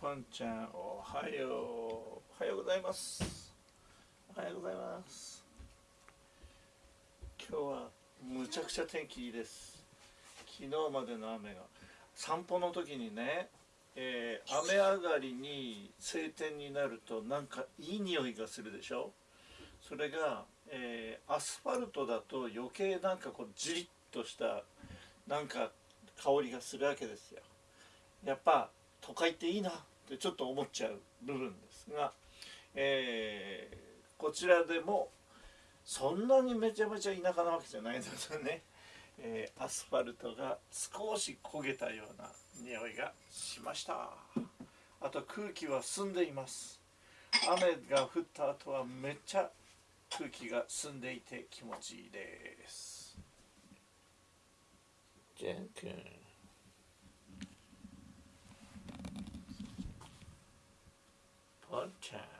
ポンちゃんおはよう。おはようございます。おはようございます。今日はむちゃくちゃ天気いいです。昨日までの雨が。散歩の時にね、えー、雨上がりに晴天になるとなんかいい匂いがするでしょ？それが、えー、アスファルトだと余計なんかこうジリッとしたなんか香りがするわけですよ。やっぱ都会っていいなってちょっと思っちゃう部分ですが、えー、こちらでもそんなにめちゃめちゃ田舎なわけじゃないのでね、えー、アスファルトが少し焦げたような匂いがしました。あと空気は澄んでいます。雨が降った後はめっちゃ空気が澄んでいて気持ちいいです。じゃんくんポンちゃん